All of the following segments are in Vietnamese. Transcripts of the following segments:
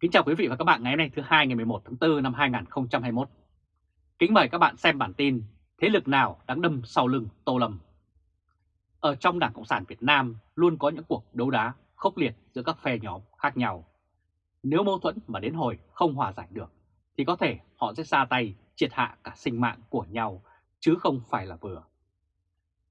Kính chào quý vị và các bạn ngày hôm nay, thứ hai ngày 11 tháng 4 năm 2021. Kính mời các bạn xem bản tin Thế lực nào đang đâm sau lưng Tô Lâm. Ở trong Đảng Cộng sản Việt Nam luôn có những cuộc đấu đá khốc liệt giữa các phe nhóm khác nhau. Nếu mâu thuẫn mà đến hồi không hòa giải được, thì có thể họ sẽ ra tay triệt hạ cả sinh mạng của nhau, chứ không phải là vừa.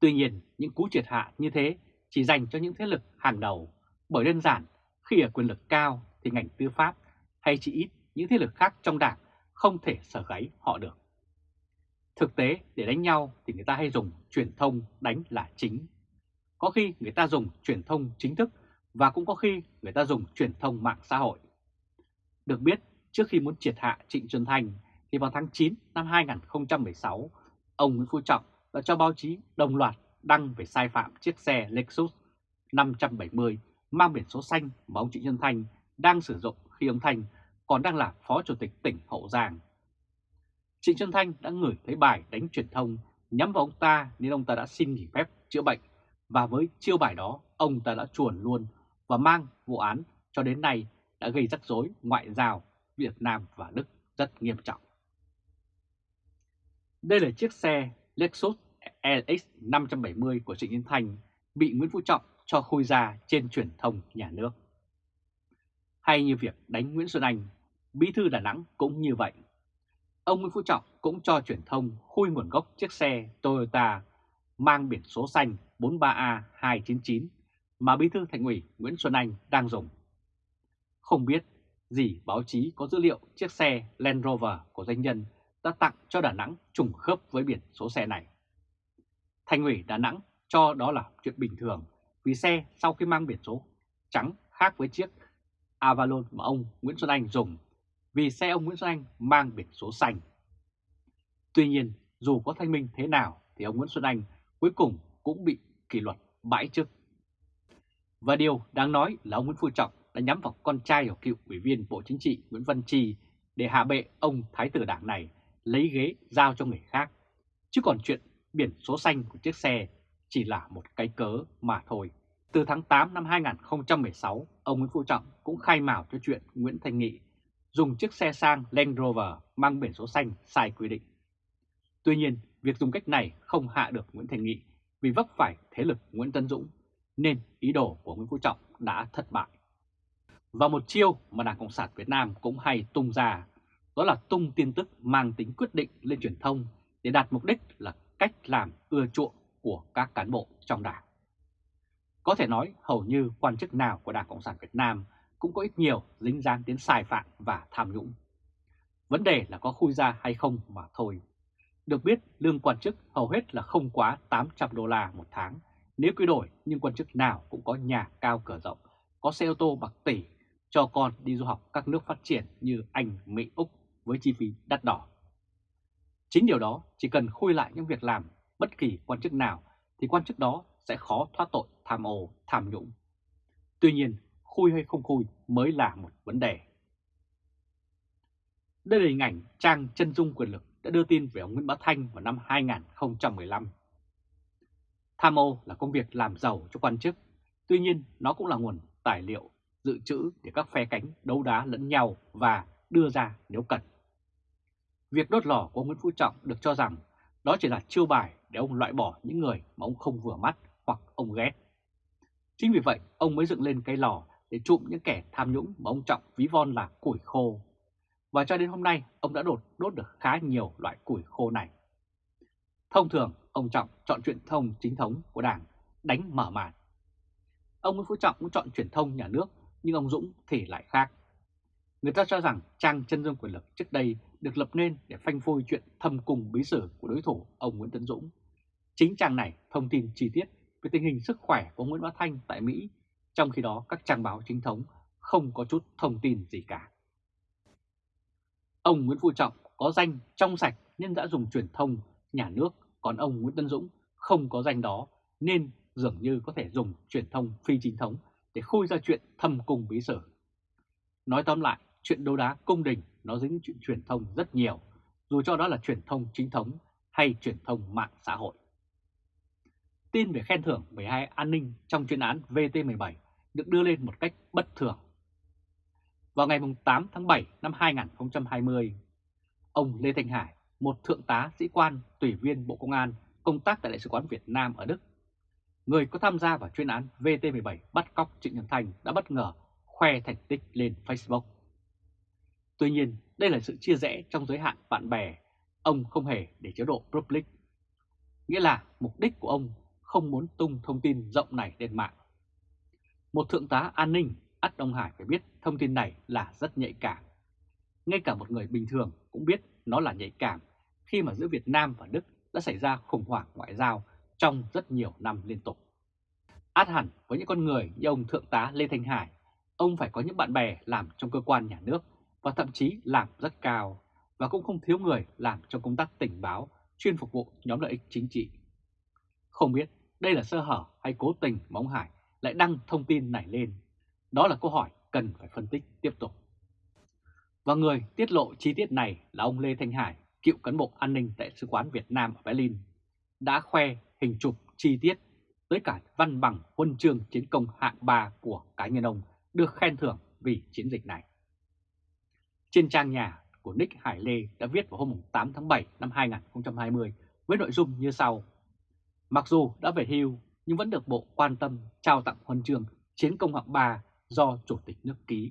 Tuy nhiên, những cú triệt hạ như thế chỉ dành cho những thế lực hàng đầu, bởi đơn giản khi ở quyền lực cao thì ngành tư pháp hay chỉ ít những thế lực khác trong đảng không thể sở gáy họ được. Thực tế để đánh nhau thì người ta hay dùng truyền thông đánh là chính. Có khi người ta dùng truyền thông chính thức và cũng có khi người ta dùng truyền thông mạng xã hội. Được biết, trước khi muốn triệt hạ Trịnh Xuân Thành thì vào tháng 9 năm 2016, ông Nguyễn Phú Trọng đã cho báo chí đồng loạt đăng về sai phạm chiếc xe Lexus 570 mang biển số xanh mà ông Trịnh Xuân Thành đang sử dụng khi ông Thanh còn đang là Phó Chủ tịch tỉnh Hậu Giang. Trịnh Xuân Thanh đã gửi thấy bài đánh truyền thông, nhắm vào ông ta nên ông ta đã xin nghỉ phép chữa bệnh và với chiêu bài đó, ông ta đã chuồn luôn và mang vụ án cho đến nay đã gây rắc rối ngoại giao Việt Nam và Đức rất nghiêm trọng. Đây là chiếc xe Lexus LX 570 của Trịnh Xuân Thanh bị Nguyễn Phú Trọng cho khui ra trên truyền thông nhà nước. Hay như việc đánh Nguyễn Xuân Anh, Bí thư Đà Nẵng cũng như vậy. Ông Nguyễn Phú Trọng cũng cho truyền thông khui nguồn gốc chiếc xe Toyota mang biển số xanh 43A299 mà Bí thư Thành ủy Nguyễn Xuân Anh đang dùng. Không biết gì báo chí có dữ liệu chiếc xe Land Rover của doanh nhân đã tặng cho Đà Nẵng trùng khớp với biển số xe này. Thành ủy Đà Nẵng cho đó là chuyện bình thường vì xe sau khi mang biển số trắng khác với chiếc Avalon mà ông Nguyễn Xuân Anh dùng vì xe ông Nguyễn Xuân Anh mang biển số xanh. Tuy nhiên, dù có thanh minh thế nào thì ông Nguyễn Xuân Anh cuối cùng cũng bị kỷ luật bãi chức. Và điều đáng nói là ông Nguyễn Phú Trọng đã nhắm vào con trai của cựu ủy viên Bộ Chính trị Nguyễn Văn Trì để hạ bệ ông Thái tử Đảng này lấy ghế giao cho người khác. Chứ còn chuyện biển số xanh của chiếc xe chỉ là một cái cớ mà thôi. Từ tháng 8 năm 2016, ông Nguyễn Phú Trọng cũng khai mào cho chuyện Nguyễn Thanh Nghị dùng chiếc xe sang Land Rover mang biển số xanh sai quy định. Tuy nhiên, việc dùng cách này không hạ được Nguyễn Thanh Nghị vì vấp phải thế lực Nguyễn Tân Dũng, nên ý đồ của Nguyễn Phú Trọng đã thất bại. Và một chiêu mà Đảng Cộng sản Việt Nam cũng hay tung ra, đó là tung tin tức mang tính quyết định lên truyền thông để đạt mục đích là cách làm ưa chuộng của các cán bộ trong đảng. Có thể nói hầu như quan chức nào của Đảng Cộng sản Việt Nam cũng có ít nhiều dính dáng đến sai phạm và tham nhũng. Vấn đề là có khui ra hay không mà thôi. Được biết lương quan chức hầu hết là không quá 800 đô la một tháng nếu quy đổi nhưng quan chức nào cũng có nhà cao cửa rộng, có xe ô tô bạc tỷ cho con đi du học các nước phát triển như Anh, Mỹ, Úc với chi phí đắt đỏ. Chính điều đó chỉ cần khui lại những việc làm bất kỳ quan chức nào thì quan chức đó sẽ khó thoát tội tham ô, tham nhũng. Tuy nhiên, khui hay không khui mới là một vấn đề. Đây là hình ảnh trang chân dung quyền lực đã đưa tin về ông Nguyễn Bá Thanh vào năm 2015. Tham ô là công việc làm giàu cho quan chức, tuy nhiên nó cũng là nguồn tài liệu dự trữ để các phe cánh đấu đá lẫn nhau và đưa ra nếu cần. Việc đốt lò của Nguyễn Phú Trọng được cho rằng đó chỉ là chiêu bài để ông loại bỏ những người mà ông không vừa mắt hoặc ông ghét. Chính vì vậy, ông mới dựng lên cái lò để trụm những kẻ tham nhũng mà ông Trọng ví von là củi khô. Và cho đến hôm nay, ông đã đột đốt được khá nhiều loại củi khô này. Thông thường, ông Trọng chọn truyền thông chính thống của Đảng đánh mở màn. Ông Nguyễn Phú Trọng cũng chọn truyền thông nhà nước, nhưng ông Dũng thì lại khác. Người ta cho rằng trang chân dung quyền lực trước đây được lập nên để phanh phui chuyện thâm cung bí sử của đối thủ ông Nguyễn Tấn Dũng. Chính trang này thông tin chi tiết về tình hình sức khỏe của Nguyễn Bá Thanh tại Mỹ, trong khi đó các trang báo chính thống không có chút thông tin gì cả. Ông Nguyễn Phú Trọng có danh trong sạch nên đã dùng truyền thông nhà nước, còn ông Nguyễn Tân Dũng không có danh đó nên dường như có thể dùng truyền thông phi chính thống để khui ra chuyện thâm cung bí sử. Nói tóm lại, chuyện đấu đá cung đình nó dính chuyện truyền thông rất nhiều, dù cho đó là truyền thông chính thống hay truyền thông mạng xã hội. Tin về khen thưởng 12 an ninh trong chuyên án VT17 được đưa lên một cách bất thường. Vào ngày 8 tháng 7 năm 2020, ông Lê Thanh Hải, một thượng tá sĩ quan tùy viên Bộ Công an công tác tại Đại sứ quán Việt Nam ở Đức, người có tham gia vào chuyên án VT17 bắt cóc Trịnh Nhân Thành đã bất ngờ khoe thành tích lên Facebook. Tuy nhiên, đây là sự chia rẽ trong giới hạn bạn bè, ông không hề để chế độ public. Nghĩa là mục đích của ông không muốn tung thông tin rộng này lên mạng. Một thượng tá an ninh, ắt Đông Hải phải biết thông tin này là rất nhạy cảm. Ngay cả một người bình thường cũng biết nó là nhạy cảm khi mà giữa Việt Nam và Đức đã xảy ra khủng hoảng ngoại giao trong rất nhiều năm liên tục. Át hẳn với những con người như ông Thượng tá Lê Thanh Hải, ông phải có những bạn bè làm trong cơ quan nhà nước và thậm chí làm rất cao, và cũng không thiếu người làm trong công tác tình báo chuyên phục vụ nhóm lợi ích chính trị. Không biết đây là sơ hở hay cố tình mà ông Hải lại đăng thông tin này lên? Đó là câu hỏi cần phải phân tích tiếp tục. Và người tiết lộ chi tiết này là ông Lê Thanh Hải, cựu cán bộ an ninh tại Sứ quán Việt Nam ở Berlin, đã khoe hình chụp chi tiết tới cả văn bằng huân chương chiến công hạng 3 của cá nhân ông được khen thưởng vì chiến dịch này. Trên trang nhà của Nick Hải Lê đã viết vào hôm 8 tháng 7 năm 2020 với nội dung như sau. Mặc dù đã về hưu nhưng vẫn được Bộ quan tâm trao tặng huân chương chiến công hạng 3 do Chủ tịch nước ký.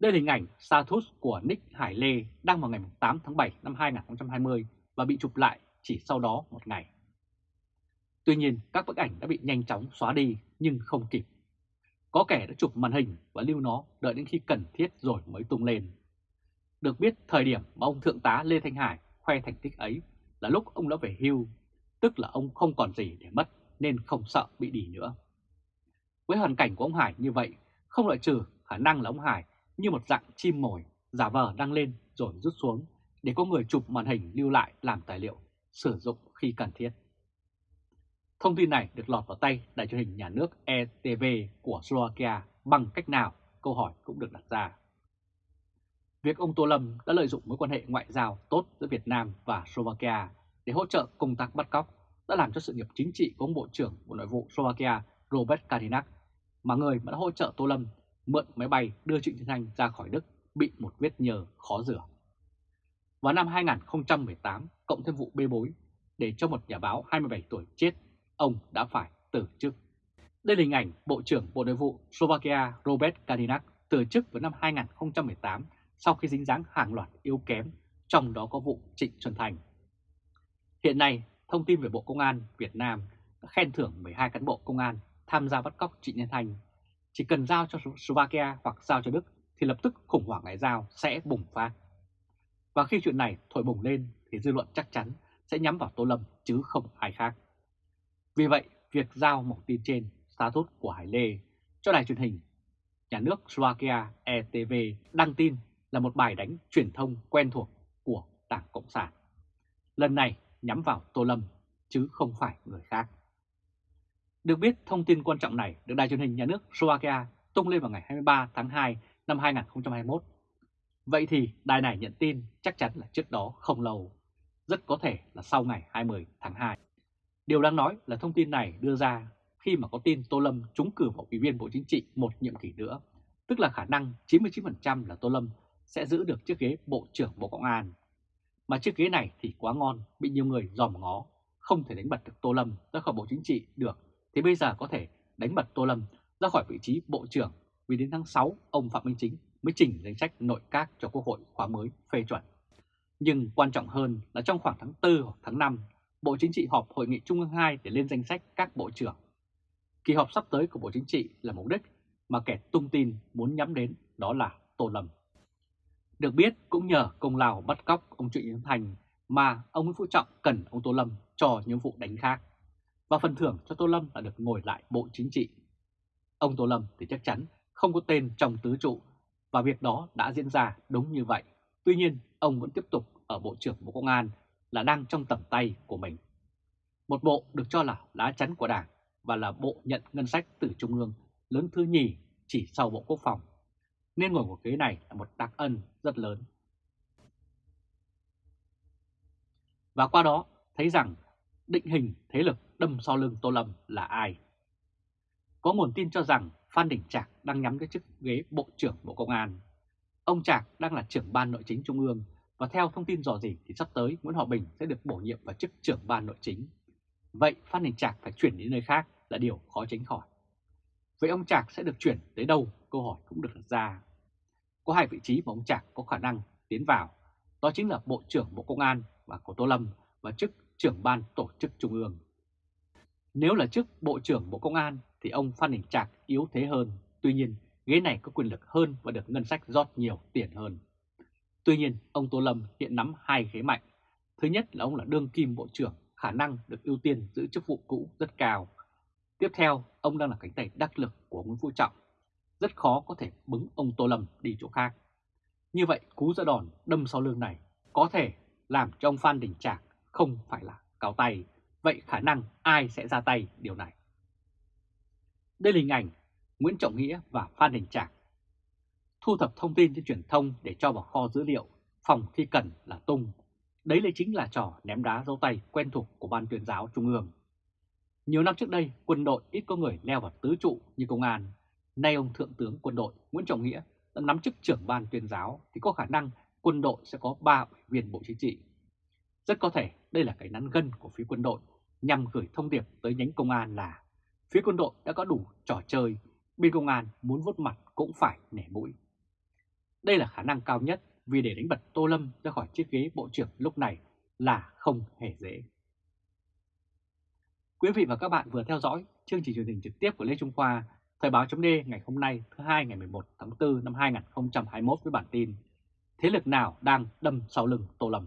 Đây là hình ảnh status của Nick Hải Lê đăng vào ngày 8 tháng 7 năm 2020 và bị chụp lại chỉ sau đó một ngày. Tuy nhiên các bức ảnh đã bị nhanh chóng xóa đi nhưng không kịp. Có kẻ đã chụp màn hình và lưu nó đợi đến khi cần thiết rồi mới tung lên. Được biết thời điểm mà ông Thượng tá Lê Thanh Hải khoe thành tích ấy là lúc ông đã về hưu, tức là ông không còn gì để mất nên không sợ bị đỉ nữa. Với hoàn cảnh của ông Hải như vậy, không loại trừ khả năng là ông Hải như một dạng chim mồi giả vờ đăng lên rồi rút xuống để có người chụp màn hình lưu lại làm tài liệu, sử dụng khi cần thiết. Thông tin này được lọt vào tay đài truyền hình nhà nước ETV của Slovakia bằng cách nào? Câu hỏi cũng được đặt ra. Việc ông Tô Lâm đã lợi dụng mối quan hệ ngoại giao tốt giữa Việt Nam và Slovakia để hỗ trợ công tác bắt cóc đã làm cho sự nghiệp chính trị của ông Bộ trưởng Bộ Nội vụ Slovakia Robert Kalinak, mà người mà đã hỗ trợ Tô Lâm mượn máy bay đưa Trịnh Thiên Thanh ra khỏi Đức bị một vết nhờ khó rửa. Vào năm 2018, cộng thêm vụ bê bối, để cho một nhà báo 27 tuổi chết, ông đã phải từ chức. Đây là hình ảnh Bộ trưởng Bộ Nội vụ Slovakia Robert Kalinak từ chức vào năm 2018 sau khi dính dáng hàng loạt yếu kém, trong đó có vụ Trịnh Xuân Thành. Hiện nay, thông tin về Bộ Công an Việt Nam đã khen thưởng 12 cán bộ công an tham gia bắt cóc Trịnh Nhân Thành. Chỉ cần giao cho Slovakia hoặc giao cho Đức thì lập tức khủng hoảng ngoại giao sẽ bùng phát. Và khi chuyện này thổi bùng lên thì dư luận chắc chắn sẽ nhắm vào Tô Lâm chứ không ai khác. Vì vậy, việc giao một tin trên status của Hải Lê cho đài truyền hình nhà nước Slovakia ETV đăng tin là một bài đánh truyền thông quen thuộc của Đảng Cộng sản. Lần này nhắm vào Tô Lâm chứ không phải người khác. Được biết thông tin quan trọng này được đài truyền hình nhà nước Slovakia tung lên vào ngày 23 tháng 2 năm 2021. Vậy thì đài này nhận tin chắc chắn là trước đó không lâu, rất có thể là sau ngày 20 tháng 2. Điều đáng nói là thông tin này đưa ra khi mà có tin Tô Lâm trúng cử vào ủy viên Bộ Chính trị một nhiệm kỳ nữa, tức là khả năng 99% là Tô Lâm sẽ giữ được chiếc ghế Bộ trưởng Bộ Công an. Mà chiếc ghế này thì quá ngon, bị nhiều người dòm ngó, không thể đánh bật được Tô Lâm ra khỏi Bộ Chính trị được, thì bây giờ có thể đánh bật Tô Lâm ra khỏi vị trí Bộ trưởng vì đến tháng 6 ông Phạm Minh Chính mới chỉnh danh sách nội các cho Quốc hội khóa mới phê chuẩn. Nhưng quan trọng hơn là trong khoảng tháng 4 hoặc tháng 5, Bộ Chính trị họp Hội nghị Trung ương 2 để lên danh sách các bộ trưởng. Kỳ họp sắp tới của Bộ Chính trị là mục đích mà kẻ tung tin muốn nhắm đến đó là Tô Lâm. Được biết cũng nhờ công lao bắt cóc ông Trịnh Nhân Thành mà ông Nguyễn Phú Trọng cần ông Tô Lâm cho những vụ đánh khác. Và phần thưởng cho Tô Lâm là được ngồi lại Bộ Chính trị. Ông Tô Lâm thì chắc chắn không có tên trong tứ trụ và việc đó đã diễn ra đúng như vậy. Tuy nhiên, ông vẫn tiếp tục ở Bộ trưởng Bộ Công an là đang trong tầm tay của mình. Một bộ được cho là lá chắn của Đảng và là bộ nhận ngân sách từ Trung ương lớn thứ nhì chỉ sau Bộ Quốc phòng. Nên ngồi của ghế này là một đặc ân rất lớn. Và qua đó, thấy rằng định hình thế lực đâm sau lưng Tô Lâm là ai. Có nguồn tin cho rằng Phan Đình Trạc đang nhắm tới chức ghế Bộ trưởng Bộ Công an. Ông Trạc đang là trưởng ban nội chính Trung ương và theo thông tin dò dỉ thì sắp tới Nguyễn Hòa Bình sẽ được bổ nhiệm vào chức trưởng ban nội chính. Vậy Phan Đình Trạc phải chuyển đến nơi khác là điều khó tránh khỏi. Vậy ông Trạc sẽ được chuyển tới đâu? Câu hỏi cũng được đặt ra. Có hai vị trí mà ông Trạc có khả năng tiến vào, đó chính là Bộ trưởng Bộ Công an và của Tô Lâm và chức trưởng ban tổ chức Trung ương. Nếu là chức Bộ trưởng Bộ Công an thì ông Phan Đình Trạc yếu thế hơn, tuy nhiên ghế này có quyền lực hơn và được ngân sách rót nhiều tiền hơn. Tuy nhiên, ông Tô Lâm hiện nắm hai ghế mạnh. Thứ nhất là ông là đương kim bộ trưởng, khả năng được ưu tiên giữ chức vụ cũ rất cao. Tiếp theo, ông đang là cánh tay đắc lực của Nguyễn Phú Trọng. Rất khó có thể bứng ông Tô Lâm đi chỗ khác. Như vậy, cú ra đòn đâm sau lưng này có thể làm cho ông Phan Đình Trạc không phải là cao tay. Vậy khả năng ai sẽ ra tay điều này? Đây là hình ảnh Nguyễn Trọng Nghĩa và Phan Đình Trạc thu thập thông tin trên truyền thông để cho vào kho dữ liệu, phòng khi cần là tung. Đấy lại chính là trò ném đá dấu tay quen thuộc của Ban tuyên giáo Trung ương. Nhiều năm trước đây, quân đội ít có người leo vào tứ trụ như công an. Nay ông Thượng tướng quân đội Nguyễn Trọng Nghĩa đã nắm chức trưởng ban tuyên giáo thì có khả năng quân đội sẽ có 3 ủy viên Bộ Chính trị. Rất có thể đây là cái nắn gân của phía quân đội nhằm gửi thông điệp tới nhánh công an là phía quân đội đã có đủ trò chơi, bên công an muốn vốt mặt cũng phải nể mũi. Đây là khả năng cao nhất vì để đánh bật Tô Lâm ra khỏi chiếc ghế bộ trưởng lúc này là không hề dễ. Quý vị và các bạn vừa theo dõi chương trình truyền hình trực tiếp của Lê Trung Khoa, Thời báo chấm ngày hôm nay thứ hai ngày 11 tháng 4 năm 2021 với bản tin Thế lực nào đang đâm sau lưng Tô Lâm?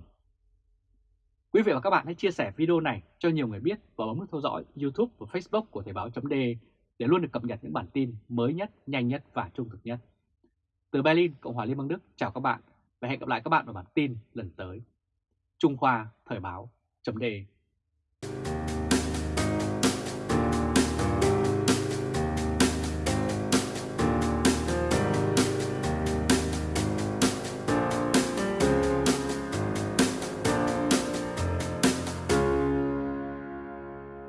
Quý vị và các bạn hãy chia sẻ video này cho nhiều người biết và bấm nút theo dõi YouTube và Facebook của Thời báo chấm để luôn được cập nhật những bản tin mới nhất, nhanh nhất và trung thực nhất. Từ Berlin, Cộng hòa Liên bang Đức, chào các bạn và hẹn gặp lại các bạn vào bản tin lần tới. Trung Khoa Thời báo chấm